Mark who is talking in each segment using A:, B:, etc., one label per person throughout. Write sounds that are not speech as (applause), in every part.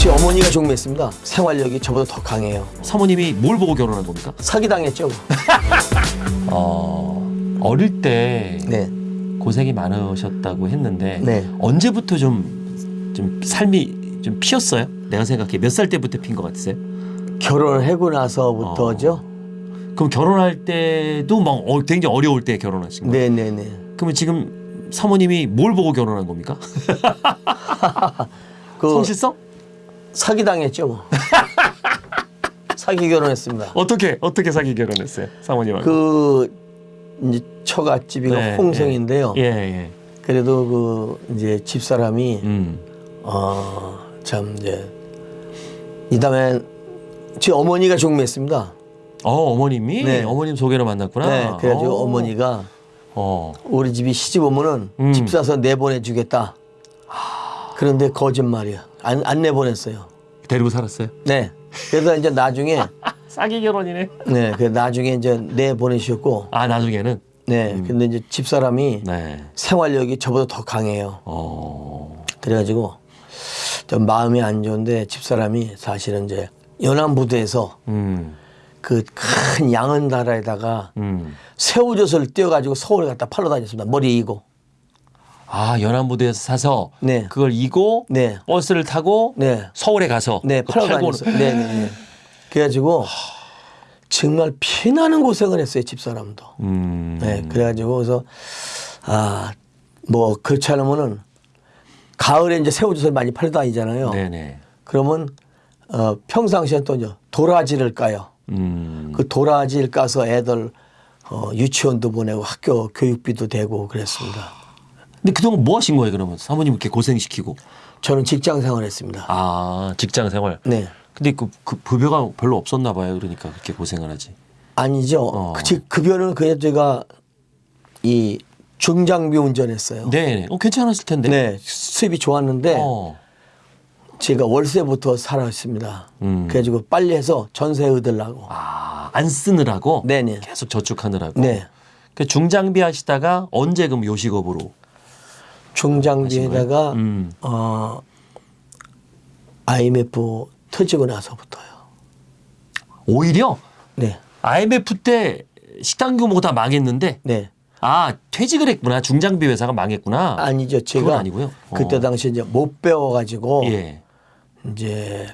A: 제 어머니가 종묘했습니다. 생활력이 저보다 더 강해요.
B: 사모님이 뭘 보고 결혼한 겁니까?
A: 사기당했죠. (laughs)
B: 어, 어릴 때
A: 네.
B: 고생이 많으셨다고 했는데
A: 네.
B: 언제부터 좀, 좀 삶이 좀 피었어요? 내가 생각해 몇 살 때부터 핀 것 같으세요?
A: 결혼을 하고 나서부터죠.
B: 그럼 결혼할 때도 막 어, 굉장히 어려울 때 결혼하신 거예요?
A: 네네네.
B: 그러면 지금 사모님이 뭘 보고 결혼한 겁니까? (laughs)
A: 그
B: 성실성?
A: 사기 당했죠. 뭐. (laughs) 사기 결혼했습니다.
B: 어떻게 어떻게 사귀 결혼했어요? 사모님하고?
A: 그 이제 처갓집이가
B: 네,
A: 홍성인데요.
B: 예, 예.
A: 그래도 그 이제 집 사람이
B: 음.
A: 어참 이제 이 다음에 제 어머니가 종묘했습니다.
B: 어, 어머님이
A: 네.
B: 어머님 소개로 만났구나.
A: 네, 그래가지고
B: 어.
A: 어머니가
B: 어.
A: 우리 집이 시집 오면은
B: 음.
A: 집 사서 내보내주겠다. 그런데 거짓말이야. 안, 안 내보냈어요.
B: 데리고 살았어요?
A: 네. 그래서 이제 나중에 (laughs)
B: 싸기 결혼이네.
A: 네, 그 나중에 이제 내보내주셨고,
B: 아, 나중에는
A: 네. 근데 이제 집 사람이
B: 네.
A: 생활력이 저보다 더 강해요.
B: 어.
A: 그래가지고 좀 마음이 안 좋은데 집 사람이 사실은 이제 연안부두에서
B: 음.
A: 그큰 양은 나라에다가
B: 음.
A: 새우젓을 띄어가지고 서울에 갖다 팔러 다녔습니다. 머리 이고.
B: 아, 연안부두에서 사서
A: 네.
B: 그걸 이고
A: 네.
B: 버스를 타고
A: 네.
B: 서울에 가서
A: 네, 팔러
B: 팔고는-
A: 다녔어요. 네, 네, 네. 그래가지고 정말 피나는 고생을 했어요. 집 사람도.
B: 음.
A: 네, 그래가지고 그래서 아뭐 그렇지 않으면은 가을에 이제 새우젓을 많이 팔러 다니잖아요.
B: 네네.
A: 그러면 어 평상시에 또 이제 도라지를 까요.
B: 음.
A: 그 도라지를 까서 애들 어 유치원도 보내고 학교 교육비도 되고 그랬습니다.
B: 근데 그동안 뭐 하신 거예요, 그러면? 사모님 이렇게 고생시키고.
A: 저는 직장 생활했습니다.
B: 아, 직장 생활.
A: 네.
B: 근데 그, 그 급여가 별로 없었나 봐요. 그러니까 그렇게 고생을 하지.
A: 아니죠.
B: 어.
A: 그 직- 급여는 그냥 제가 이 중장비 운전했어요.
B: 네. 어, 괜찮았을 텐데.
A: 네, 수입이 좋았는데
B: 어.
A: 제가 월세부터 살았습니다.
B: 음.
A: 그래가지고 빨리 해서 전세 얻으려고.
B: 아, 안 쓰느라고
A: 네네.
B: 계속 저축하느라고.
A: 네.
B: 그 중장비 하시다가 언제 그럼 요식업으로?
A: 중장비에다가
B: 음.
A: 어 IMF 터지고 나서부터요.
B: 오히려
A: 네,
B: IMF 때 식당 규모가 다 망했는데
A: 네.
B: 아 퇴직을 했구나 중장비 회사가 망했구나.
A: 아니죠.
B: 그건
A: 제가
B: 아니고요.
A: 그때
B: 어.
A: 당시 이제 못 배워가지고
B: 예.
A: 이제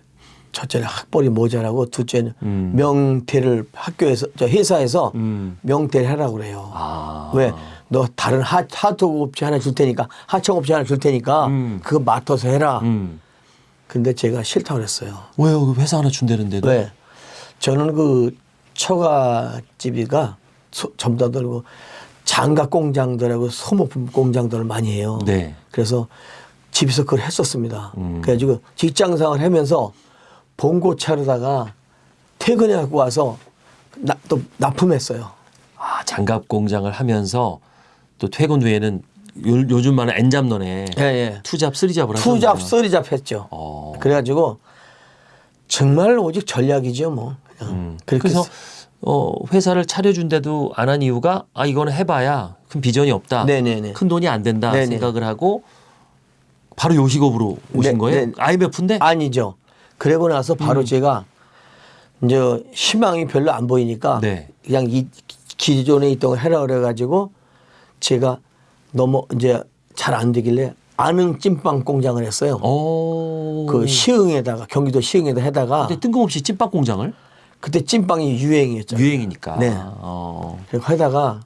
A: 첫째는 학벌이 모자라고 둘째는
B: 음.
A: 명퇴를 학교에서 저 회사에서
B: 음.
A: 명퇴를 하라고 그래요.
B: 아.
A: 왜? 너 다른 하, 하토업체 하나 줄 테니까 하청 업체 하나 줄 테니까
B: 음.
A: 그거 맡아서 해라.
B: 음.
A: 근데 제가 싫다고 그랬어요.
B: 왜요? 그 회사 하나 준다는데도.
A: 왜? 저는 그 처가집이가 소- 전부 다 들고 장갑 공장들하고 소모품 공장들을 많이 해요.
B: 네.
A: 그래서 집에서 그걸 했었습니다.
B: 음.
A: 그래가지고 직장 생활 하면서 봉고 차르다가 퇴근해 갖고 와서 나, 또 납품했어요.
B: 아 장갑 공장을 하면서 또 퇴근 후에는 요, 요즘 많은 엔잡런에
A: 예, 예.
B: 투잡 쓰리잡을
A: 투잡,
B: 하셨네요.
A: 쓰리잡 했죠.
B: 어.
A: 그래가지고 정말 오직 전략이죠, 뭐.
B: 음. 그래서
A: 쓰-
B: 어, 회사를 차려준데도 안 한 이유가 아 이거는 해봐야 큰 비전이 없다.
A: 네네네.
B: 큰 돈이 안 된다
A: 네네.
B: 생각을 하고 바로 요식업으로 오신
A: 네,
B: 거예요?
A: 네.
B: IMF인데?
A: 아니죠. 그러고 나서 바로
B: 음.
A: 제가 이제 희망이 별로 안 보이니까
B: 네.
A: 그냥 이 기존에 있던 거 해라 그래가지고 제가 너무 이제 잘 안 되길래 아는 찐빵 공장을 했어요.
B: 어.
A: 그 시흥에다가 경기도 시흥에다 해다가
B: 근데 뜬금없이 찐빵 공장을
A: 그때 찐빵이 유행이었죠.
B: 유행이니까.
A: 네.
B: 어.
A: 그리고 하다가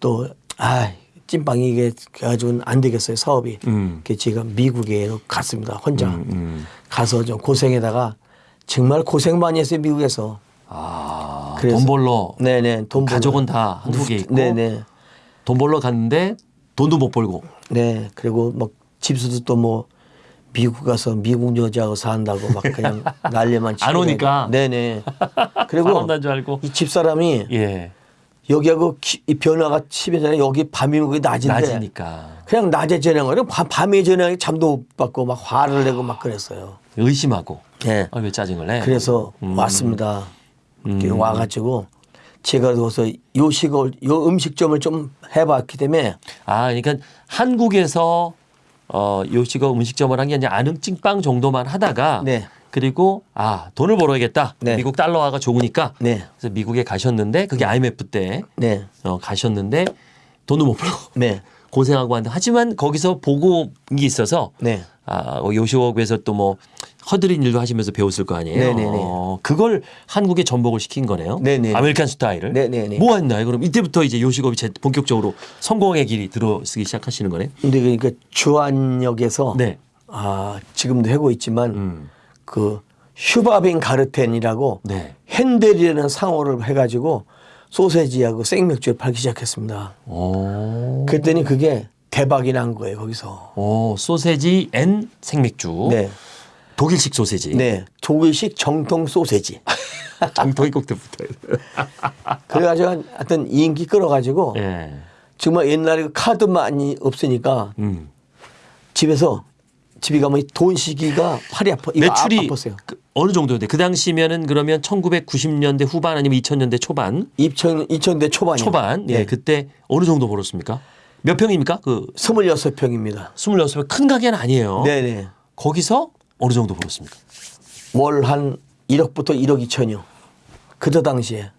A: 또 아, 찐빵이 이게 가지고는 안 되겠어요 사업이.
B: 음.
A: 그래서 제가 미국에 갔습니다 혼자
B: 음, 음.
A: 가서 좀 고생에다가 정말 고생 많이 했어요 미국에서.
B: 아,
A: 그래서-
B: 돈 벌러
A: 네네 돈 벌러.
B: 가족은 다 한국에 있고
A: 네네
B: 돈 벌러 갔는데 돈도 못 벌고
A: 네 그리고 막 집수도 또 뭐 미국 가서 미국 여자하고 산다고 막 그냥 (laughs) 난리만 치고
B: 안 오니까.
A: 네네 그리고. 이 집사람이
B: 예.
A: 여기하고 기- 이 변화가 심해잖아요 여기 밤이고 낮인데
B: 낮이니까
A: 그냥 낮에 밤, 밤에 전화에 잠도 못 받고 막 화를 내고 막 그랬어요.
B: 의심하고
A: 예.
B: 아, 왜 짜증을 내?
A: 그래서
B: 음.
A: 왔습니다.
B: 음.
A: 와가지고 제가 거기서 요식을 요 음식점을 좀 해봤기 때문에
B: 아, 그러니까 한국에서 어, 요식업 음식점을 한 게 아니라 안흥 찐빵 정도만 하다가
A: 네.
B: 그리고 아 돈을 벌어야겠다.
A: 네.
B: 미국 달러화가 좋으니까
A: 네.
B: 그래서 미국에 가셨는데 그게 IMF 때
A: 네.
B: 어, 가셨는데 돈을 못 벌고
A: 네. (laughs)
B: 고생하고 하는데 하지만 거기서 본 게 있어서
A: 네.
B: 아, 어, 요식업에서 또 뭐 허드렛일도 하시면서 배웠을 거 아니에요.
A: 네네네.
B: 어, 그걸 한국에 접목을 시킨 거네요.
A: 네네네.
B: American 스타일을.
A: 네네네.
B: 뭐 했나요? 그럼 이때부터 이제 요식업이 제- 본격적으로 성공의 길이 들어서기 시작하시는 거네요.
A: 근데 그러니까 주안역에서
B: 네.
A: 아, 지금도 하고 있지만
B: 음.
A: 그 슈바빈 가르텐이라고
B: 네.
A: 핸델이라는 상호를 해가지고 소세지하고 생맥주를 팔기 시작했습니다.
B: 오.
A: 그랬더니 그게 대박이 난 거예요 거기서.
B: 오, 소세지 and 생맥주.
A: 네,
B: 독일식 소세지.
A: 네, 독일식 정통 소세지.
B: 정통이 꼭 붙어요.
A: 그래가지고 하여튼 인기 끌어가지고
B: 예.
A: 정말 옛날에 그 카드 많이 없으니까
B: 음.
A: 집에서 집에 가면 돈 세기가 팔이 아파.
B: 매출이
A: 아, 아팠어요.
B: 그 어느 정도인데 그 당시면은 그러면 1990년대 후반 아니면 2000년대 초반
A: 2000, 2000대 초반이요.
B: 초반 예
A: 네.
B: 그때 어느 정도 벌었습니까? 몇 평입니까? 그
A: 26평입니다.
B: 26평 큰 가게는 아니에요.
A: 네네.
B: 거기서 어느 정도 벌었습니까?
A: 월 한 1억부터 1억 2천이요. 그때 당시에.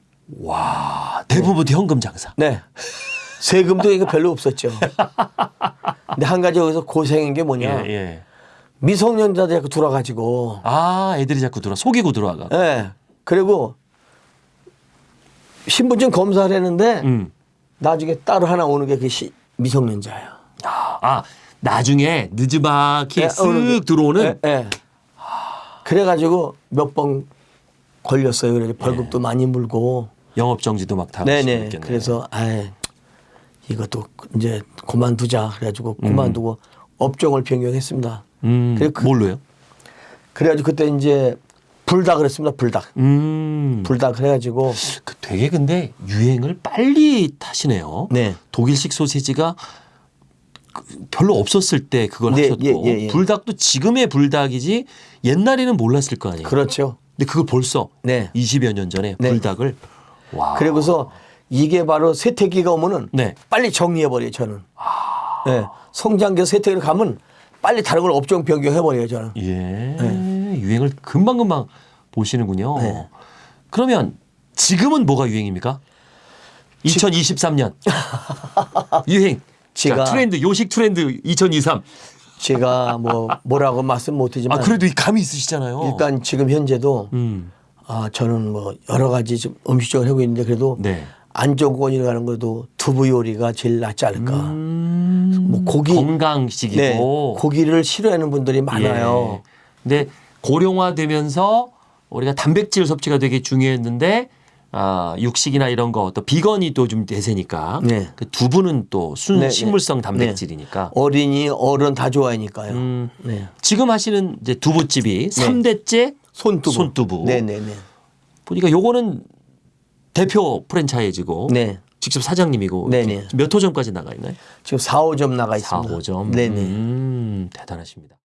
B: 와 대부분 현금 장사.
A: 네. 세금도 이거 별로 없었죠. 근데 한 가지 여기서 고생인 게
B: 예,
A: 뭐냐.
B: 예.
A: 미성년자들 자꾸 들어가지고.
B: 아 애들이 자꾸 들어 속이고 들어와가.
A: 예. 네. 그리고 신분증 검사를 했는데
B: 음.
A: 나중에 따로 하나 오는 게 그 미성년자야.
B: 아 나중에
A: 오는 게-
B: 쓱 들어오는
A: 예, 예. 그래가지고 몇 번 걸렸어요. 그래서 벌금도 많이 물고.
B: 영업 정지도 막 다.
A: 네네. 그래서 아 이것도 이제 그만두자. 그래가지고 그만두고 업종을 변경했습니다.
B: 음,
A: 그래, 그-
B: 뭘로요?
A: 그래가지고 그때 이제 불닭을 했습니다. 불닭.
B: 음.
A: 불닭을 해가지고
B: 그 되게 근데 유행을 빨리 타시네요.
A: 네.
B: 독일식 소세지가 그 별로 없었을 때 그걸
A: 네,
B: 하셨고
A: 예, 예, 예.
B: 불닭도 지금의 불닭이지 옛날에는 몰랐을 거 아니에요.
A: 그렇죠.
B: 근데 그걸 벌써
A: 네.
B: 20여 년 전에
A: 네.
B: 불닭을 와.
A: 그리고서 이게 바로 세태기가 오면은
B: 네.
A: 빨리 정리해 버려요. 저는. 네. 성장기 세태기를 가면 빨리 다른 걸 업종 변경해 버려요. 저는.
B: 예. 유행을 금방 금방 보시는군요.
A: 네.
B: 그러면 지금은 뭐가 유행입니까? 2023년 (laughs) 유행. 자,
A: 제가-
B: 트렌드 요식 트렌드 2023.
A: 제가 뭐 뭐라고 말씀 못하지만
B: 아 그래도 이 감이 있으시잖아요.
A: 일단 지금 현재도
B: 음.
A: 아 저는 뭐 여러 가지 좀 음식점을 하고 있는데 그래도
B: 네.
A: 안정권이라고 하는 것도 두부 요리가 제일 낫지 않을까.
B: 음.
A: 뭐 고기
B: 건강식이고
A: 네, 고기를 싫어하는 분들이 많아요.
B: 예. 근데 고령화되면서 우리가 단백질 섭취가 되게 중요했는데 아, 육식이나 이런 거 또 비건이 또 좀 대세니까
A: 네.
B: 그 두부는 또순
A: 네, 네.
B: 식물성 단백질이니까
A: 어린이 어른 다 좋아하니까요.
B: 음.
A: 네.
B: 지금 하시는 이제 두부집이 삼대째
A: 손두부.
B: 손두부.
A: 네네네.
B: 보니까 요거는 대표 프랜차이즈고
A: 네.
B: 직접 사장님이고
A: 네네.
B: 몇 호점까지 나가 있나요?
A: 지금 4, 5점 나가
B: 4,
A: 있습니다.
B: 5점.
A: 네네.
B: 음, 대단하십니다.